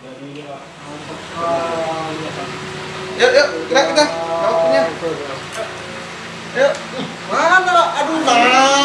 Yuk, yuk, kita kita waktunya. Yuk. Mana? Aduh, nah.